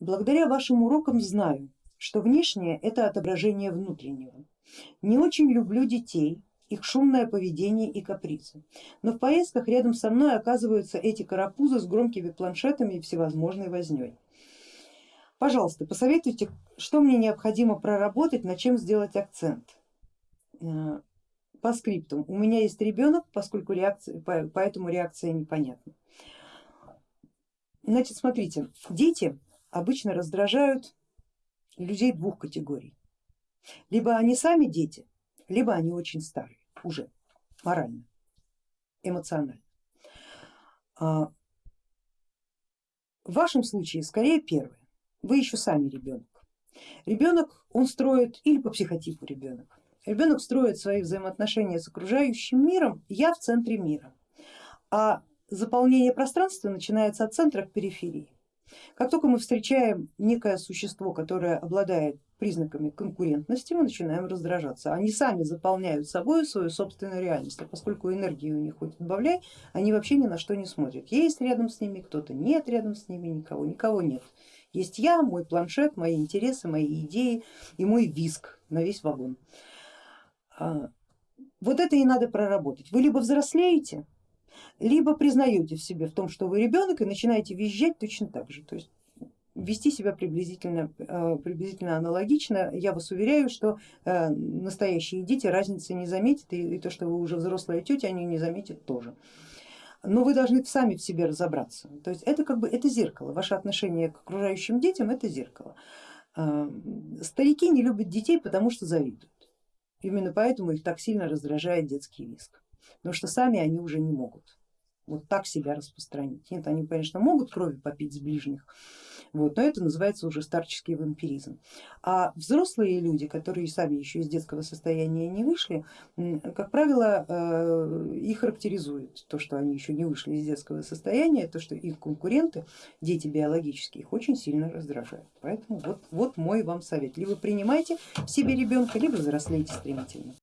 благодаря вашим урокам знаю, что внешнее это отображение внутреннего. Не очень люблю детей, их шумное поведение и капризы. Но в поездках рядом со мной оказываются эти карапузы с громкими планшетами и всевозможной возней. Пожалуйста, посоветуйте, что мне необходимо проработать, на чем сделать акцент. Э, по скриптам. У меня есть ребенок, поскольку реакция, поэтому реакция непонятна. Значит, смотрите, дети обычно раздражают людей двух категорий. Либо они сами дети, либо они очень старые уже морально, эмоционально. А, в вашем случае скорее первое. Вы еще сами ребенок. Ребенок он строит или по психотипу ребенок. Ребенок строит свои взаимоотношения с окружающим миром, я в центре мира, а заполнение пространства начинается от центра к периферии. Как только мы встречаем некое существо, которое обладает признаками конкурентности, мы начинаем раздражаться. Они сами заполняют собой свою собственную реальность, а поскольку энергии у них хоть отбавляй, они вообще ни на что не смотрят. Есть рядом с ними кто-то, нет рядом с ними никого, никого нет. Есть я, мой планшет, мои интересы, мои идеи и мой виск на весь вагон. А, вот это и надо проработать. Вы либо взрослеете, либо признаете в себе в том, что вы ребенок и начинаете визжать точно так же. То есть вести себя приблизительно, э, приблизительно аналогично. Я вас уверяю, что э, настоящие дети разницы не заметят и то, что вы уже взрослая тетя, они не заметят тоже. Но вы должны сами в себе разобраться. То есть это как бы это зеркало, ваше отношение к окружающим детям это зеркало. Э, старики не любят детей, потому что завидуют. Именно поэтому их так сильно раздражает детский виск, потому что сами они уже не могут вот так себя распространить. Нет, они, конечно, могут крови попить с ближних, вот, но это называется уже старческий вампиризм. А взрослые люди, которые сами еще из детского состояния не вышли, как правило, э, их характеризует то, что они еще не вышли из детского состояния, то, что их конкуренты, дети биологические, их очень сильно раздражают. Поэтому вот, вот мой вам совет. Либо принимайте в себе ребенка, либо взрослейте стремительно.